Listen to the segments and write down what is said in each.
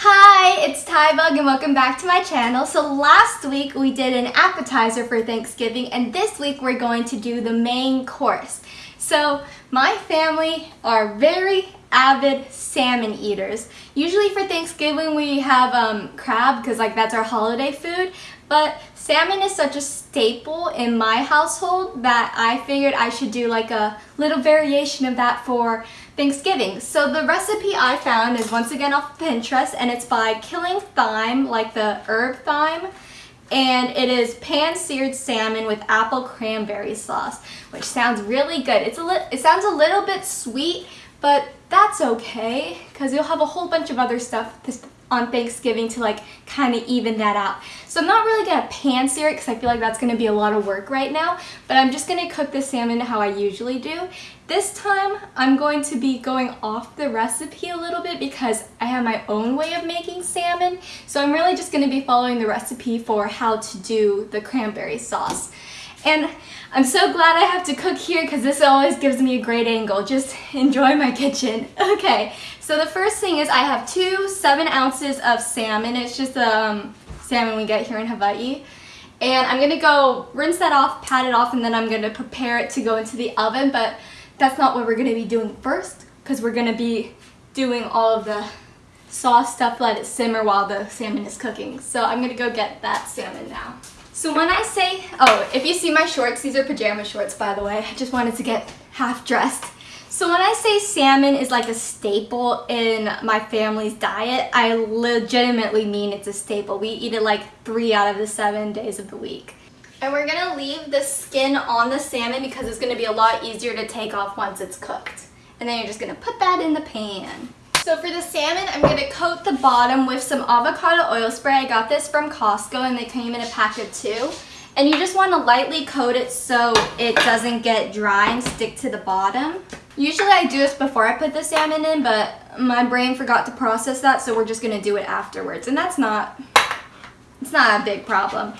Hi, it's Tybug and welcome back to my channel. So last week we did an appetizer for Thanksgiving and this week we're going to do the main course. So my family are very avid salmon eaters. Usually for Thanksgiving we have um, crab because like that's our holiday food, but salmon is such a staple in my household that I figured I should do like a little variation of that for Thanksgiving. So the recipe I found is once again off Pinterest and it's by Killing Thyme, like the herb thyme. And it is pan-seared salmon with apple cranberry sauce, which sounds really good. It's a it sounds a little bit sweet, but that's okay because you'll have a whole bunch of other stuff on Thanksgiving to like kind of even that out. So I'm not really going to pan sear it because I feel like that's going to be a lot of work right now, but I'm just going to cook the salmon how I usually do. This time I'm going to be going off the recipe a little bit because I have my own way of making salmon. So I'm really just going to be following the recipe for how to do the cranberry sauce. And I'm so glad I have to cook here because this always gives me a great angle. Just enjoy my kitchen. Okay, so the first thing is I have two seven ounces of salmon. It's just um, salmon we get here in Hawaii. And I'm gonna go rinse that off, pat it off, and then I'm gonna prepare it to go into the oven, but that's not what we're gonna be doing first because we're gonna be doing all of the sauce stuff, let it simmer while the salmon is cooking. So I'm gonna go get that salmon now. So when I say, oh, if you see my shorts, these are pajama shorts, by the way. I just wanted to get half dressed. So when I say salmon is like a staple in my family's diet, I legitimately mean it's a staple. We eat it like three out of the seven days of the week. And we're gonna leave the skin on the salmon because it's gonna be a lot easier to take off once it's cooked. And then you're just gonna put that in the pan. So for the salmon, I'm going to coat the bottom with some avocado oil spray. I got this from Costco and they came in a pack of two. And you just want to lightly coat it so it doesn't get dry and stick to the bottom. Usually I do this before I put the salmon in, but my brain forgot to process that, so we're just going to do it afterwards. And that's not, it's not a big problem.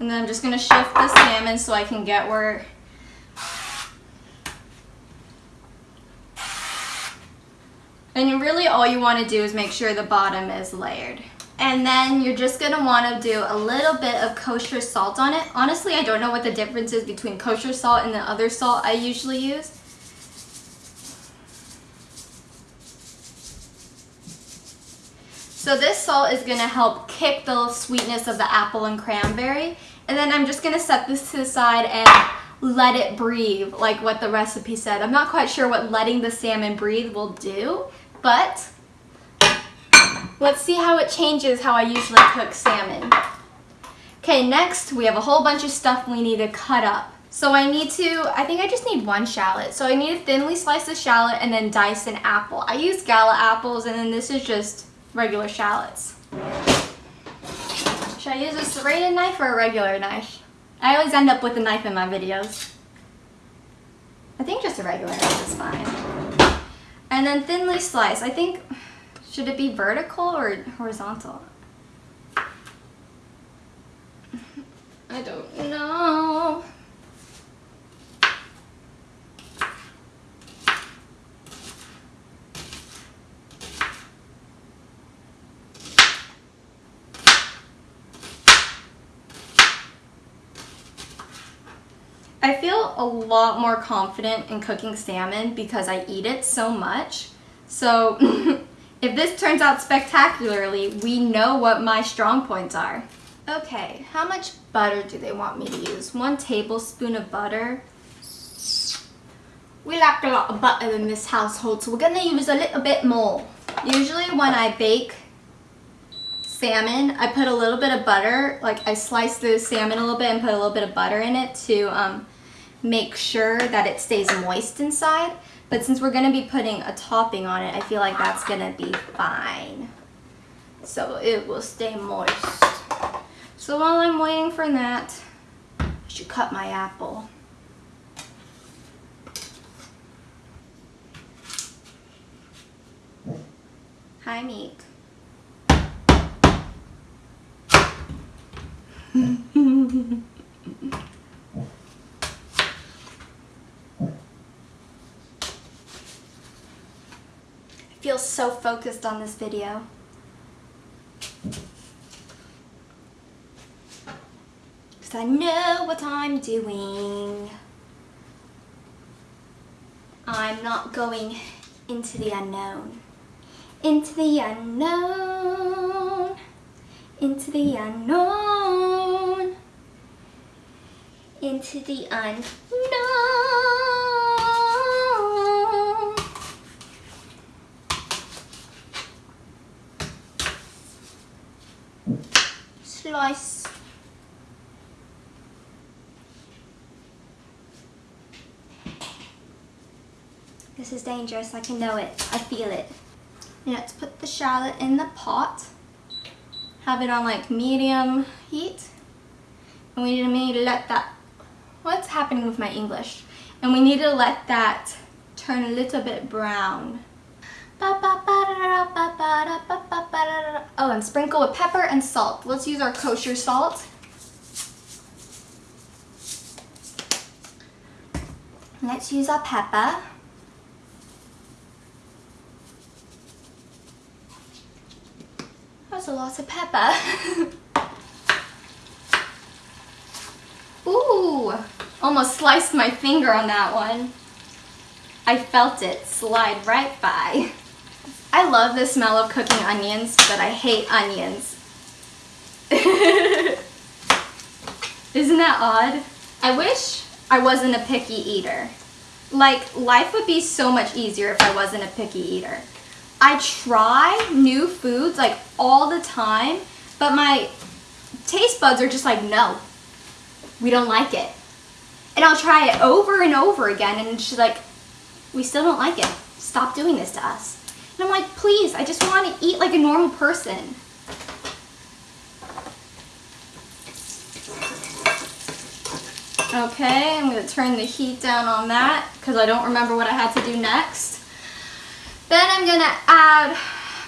And then I'm just going to shift the salmon so I can get where And all you want to do is make sure the bottom is layered. And then you're just going to want to do a little bit of kosher salt on it. Honestly, I don't know what the difference is between kosher salt and the other salt I usually use. So this salt is going to help kick the sweetness of the apple and cranberry. And then I'm just going to set this to the side and let it breathe, like what the recipe said. I'm not quite sure what letting the salmon breathe will do, but let's see how it changes how I usually cook salmon. Okay, next we have a whole bunch of stuff we need to cut up. So I need to, I think I just need one shallot. So I need to thinly slice the shallot and then dice an apple. I use gala apples and then this is just regular shallots. Should I use a serrated knife or a regular knife? I always end up with a knife in my videos. I think just a regular knife is fine. And then thinly slice. I think, should it be vertical or horizontal? I don't know. I feel a lot more confident in cooking salmon because I eat it so much. So if this turns out spectacularly, we know what my strong points are. Okay, how much butter do they want me to use? One tablespoon of butter. We lack a lot of butter in this household, so we're gonna use a little bit more. Usually when I bake salmon, I put a little bit of butter, like I slice the salmon a little bit and put a little bit of butter in it to um, make sure that it stays moist inside. But since we're going to be putting a topping on it, I feel like that's going to be fine. So it will stay moist. So while I'm waiting for that, I should cut my apple. Hi, Meek. feel so focused on this video. Because I know what I'm doing. I'm not going into the unknown. Into the unknown. Into the unknown. Into the unknown. Slice. This is dangerous, I can know it, I feel it. let's put the shallot in the pot. Have it on like medium heat. And we need to let that, what's happening with my English? And we need to let that turn a little bit brown. Oh, and sprinkle with pepper and salt. Let's use our kosher salt. Let's use our pepper. That's a lot of pepper. Ooh, almost sliced my finger on that one. I felt it slide right by. I love the smell of cooking onions, but I hate onions. Isn't that odd? I wish I wasn't a picky eater. Like, life would be so much easier if I wasn't a picky eater. I try new foods like all the time, but my taste buds are just like, no, we don't like it. And I'll try it over and over again and she's like, we still don't like it. Stop doing this to us. And I'm like, please, I just want to eat like a normal person. Okay, I'm going to turn the heat down on that because I don't remember what I had to do next. Then I'm gonna add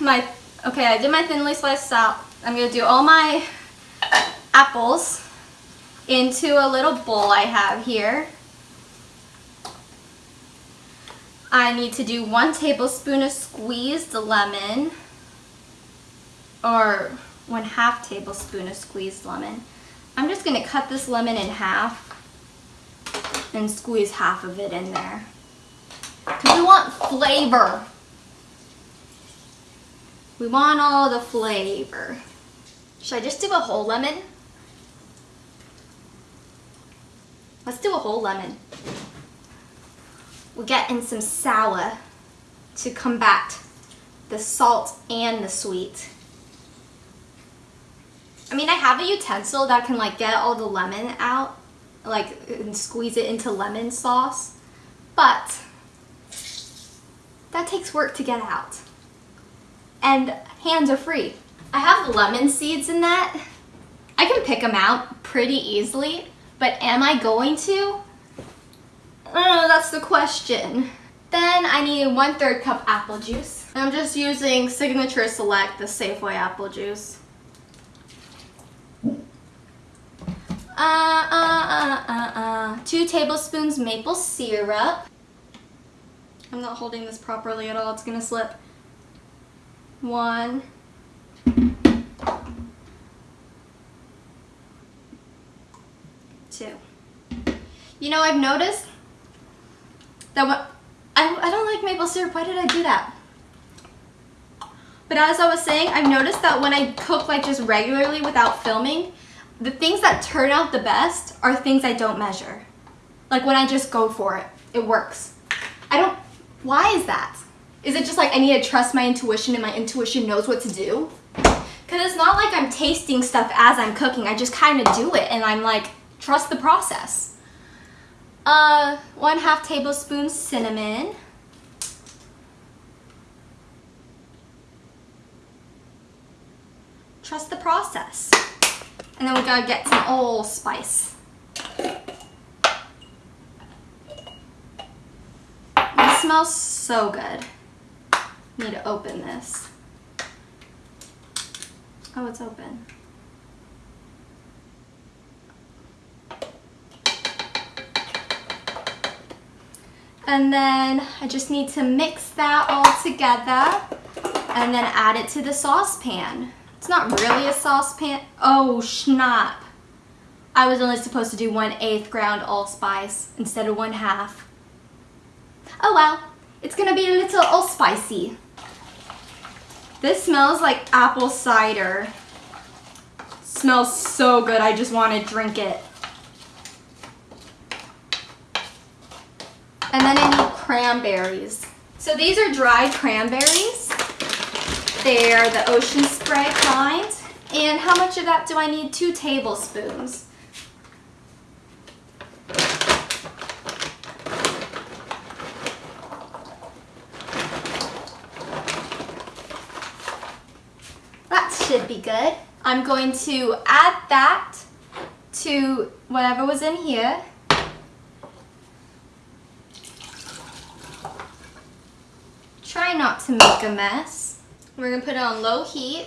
my, okay, I did my thinly sliced out. I'm gonna do all my apples into a little bowl I have here. I need to do one tablespoon of squeezed lemon or one half tablespoon of squeezed lemon. I'm just gonna cut this lemon in half and squeeze half of it in there. Because we want flavor. We want all the flavor. Should I just do a whole lemon? Let's do a whole lemon. We'll get in some sour to combat the salt and the sweet. I mean, I have a utensil that can like get all the lemon out, like and squeeze it into lemon sauce, but that takes work to get out and hands are free. I have lemon seeds in that. I can pick them out pretty easily, but am I going to? Oh, that's the question. Then I need one third cup apple juice. I'm just using Signature Select, the Safeway apple juice. Uh, uh, uh, uh, uh. Two tablespoons maple syrup. I'm not holding this properly at all, it's gonna slip one, two. You know, I've noticed that when, I, I don't like maple syrup. Why did I do that? But as I was saying, I've noticed that when I cook like just regularly without filming, the things that turn out the best are things I don't measure. Like when I just go for it, it works. I don't, why is that? Is it just like I need to trust my intuition and my intuition knows what to do? Because it's not like I'm tasting stuff as I'm cooking. I just kind of do it and I'm like, trust the process. Uh, one half tablespoon cinnamon. Trust the process. And then we gotta get some allspice. This smells so good need to open this. Oh, it's open. And then I just need to mix that all together. and then add it to the saucepan. It's not really a saucepan. Oh, schnapp. I was only supposed to do one eighth ground allspice instead of one half. Oh well, it's gonna be a little allspicy. This smells like apple cider. Smells so good, I just want to drink it. And then I need cranberries. So these are dried cranberries. They're the ocean spray kind. And how much of that do I need? Two tablespoons. That should be good. I'm going to add that to whatever was in here. Try not to make a mess. We're gonna put it on low heat.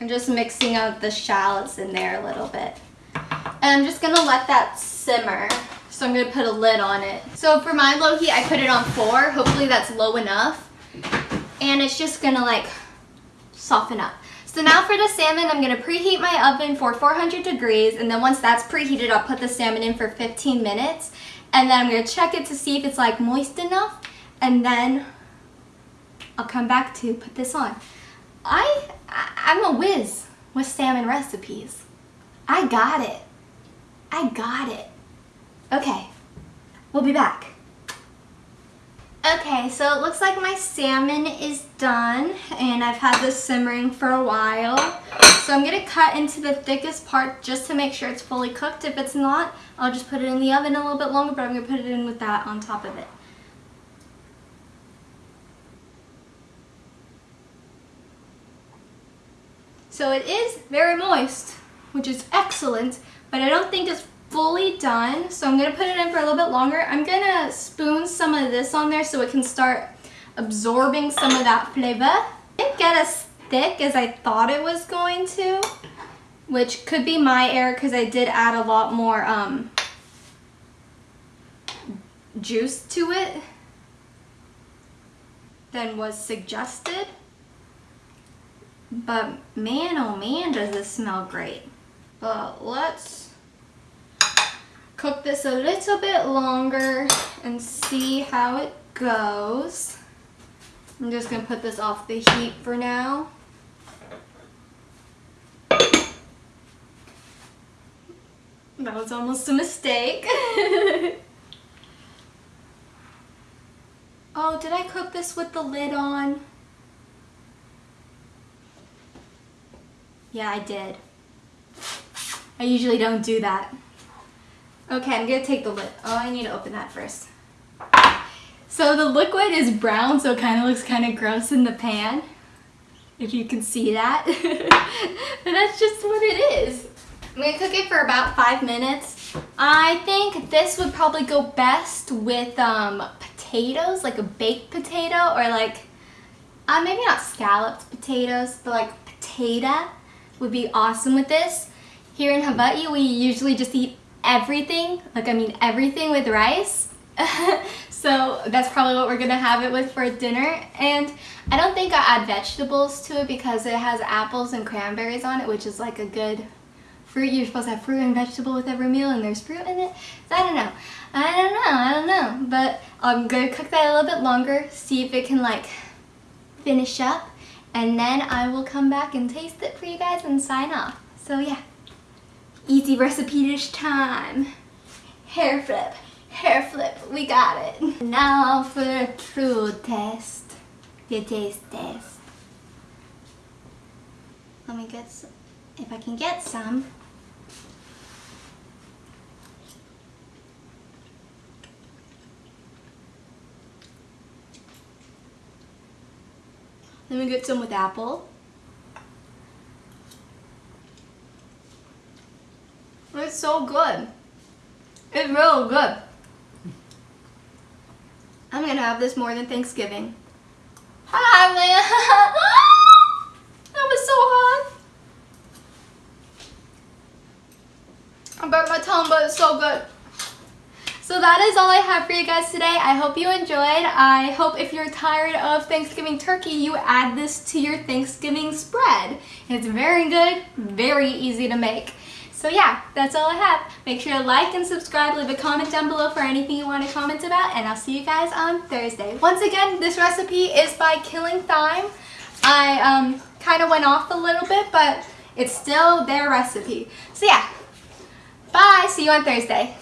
I'm just mixing out the shallots in there a little bit. And I'm just gonna let that simmer. So I'm gonna put a lid on it. So for my low heat, I put it on four. Hopefully that's low enough. And it's just gonna like soften up. So now for the salmon, I'm gonna preheat my oven for 400 degrees. And then once that's preheated, I'll put the salmon in for 15 minutes. And then I'm gonna check it to see if it's like moist enough. And then I'll come back to put this on. I, I I'm a whiz with salmon recipes. I got it. I got it. Okay, we'll be back. Okay, so it looks like my salmon is done and I've had this simmering for a while. So I'm gonna cut into the thickest part just to make sure it's fully cooked. If it's not, I'll just put it in the oven a little bit longer, but I'm gonna put it in with that on top of it. So it is very moist, which is excellent, but I don't think it's fully done. So I'm gonna put it in for a little bit longer. I'm gonna spoon some of this on there so it can start absorbing some of that flavor. It didn't get as thick as I thought it was going to, which could be my error because I did add a lot more um, juice to it than was suggested. But man, oh man, does this smell great. But let's cook this a little bit longer and see how it goes. I'm just gonna put this off the heat for now. That was almost a mistake. oh, did I cook this with the lid on? Yeah, I did. I usually don't do that. Okay, I'm gonna take the lid. Oh, I need to open that first. So the liquid is brown, so it kind of looks kind of gross in the pan. If you can see that. but that's just what it is. I'm gonna cook it for about five minutes. I think this would probably go best with um, potatoes, like a baked potato, or like, uh, maybe not scalloped potatoes, but like potato would be awesome with this. Here in Hawaii, we usually just eat everything, like I mean everything with rice. so that's probably what we're gonna have it with for dinner. And I don't think I add vegetables to it because it has apples and cranberries on it, which is like a good fruit. You're supposed to have fruit and vegetable with every meal and there's fruit in it. So I don't know. I don't know, I don't know. But I'm gonna cook that a little bit longer, see if it can like finish up and then I will come back and taste it for you guys and sign off. So yeah, easy recipe dish time. Hair flip, hair flip, we got it. Now for the true test, the taste test. Let me get some, if I can get some. Let me get some with apple. It's so good. It's real good. I'm gonna have this more than Thanksgiving. Hi, man. that was so hot. I burnt my tongue, but it's so good. So that is all I have for you guys today. I hope you enjoyed. I hope if you're tired of Thanksgiving turkey, you add this to your Thanksgiving spread. It's very good, very easy to make. So yeah, that's all I have. Make sure to like and subscribe, leave a comment down below for anything you want to comment about, and I'll see you guys on Thursday. Once again, this recipe is by Killing Thyme. I um, kind of went off a little bit, but it's still their recipe. So yeah, bye, see you on Thursday.